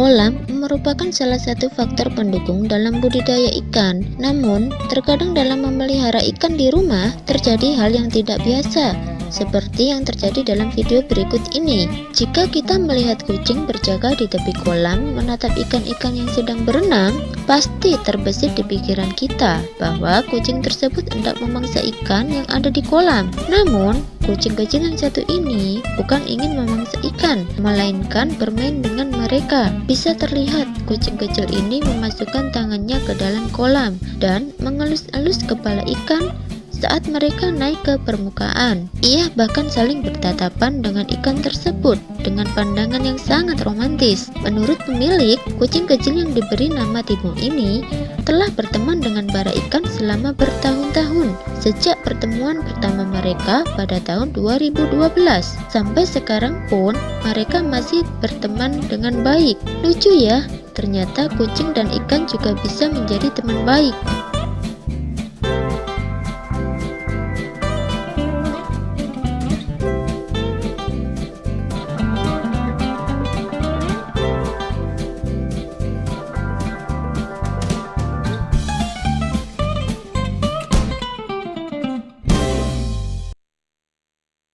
Kolam merupakan salah satu faktor pendukung dalam budidaya ikan. Namun, terkadang dalam memelihara ikan di rumah terjadi hal yang tidak biasa, seperti yang terjadi dalam video berikut ini. Jika kita melihat kucing berjaga di tepi kolam menatap ikan-ikan yang sedang berenang, pasti terbesit di pikiran kita bahwa kucing tersebut hendak memangsa ikan yang ada di kolam. Namun, Kucing kecil yang satu ini bukan ingin memangsa ikan, melainkan bermain dengan mereka. Bisa terlihat kucing kecil ini memasukkan tangannya ke dalam kolam dan mengelus-elus kepala ikan saat mereka naik ke permukaan. Ia bahkan saling bertatapan dengan ikan tersebut dengan pandangan yang sangat romantis. Menurut pemilik, kucing kecil yang diberi nama Timo ini telah berteman dengan bara ikan selama bertahun-tahun sejak pertemuan pertama mereka pada tahun 2012 sampai sekarang pun mereka masih berteman dengan baik lucu ya ternyata kucing dan ikan juga bisa menjadi teman baik